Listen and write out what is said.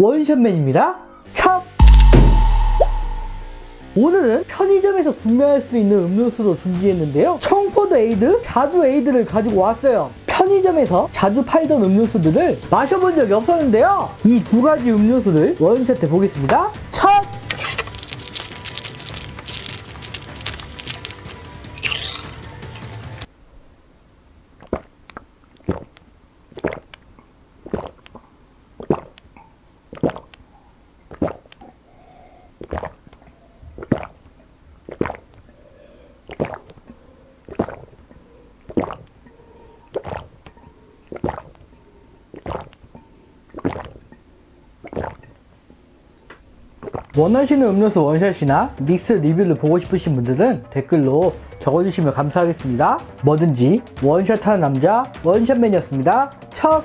원샷 man입니다. 참! 오늘은 편의점에서 구매할 수 있는 음료수로 준비했는데요. 청포도 ade, 자두 ade를 가지고 왔어요. 편의점에서 자주 팔던 음료수들을 마셔본 적이 없었는데요. 이 두 가지 음료수를 원샷해 보겠습니다. 첫! 원하시는 음료수 원샷이나 믹스 리뷰를 보고 싶으신 분들은 댓글로 적어주시면 감사하겠습니다. 뭐든지 원샷하는 남자 원샷맨이었습니다. 척!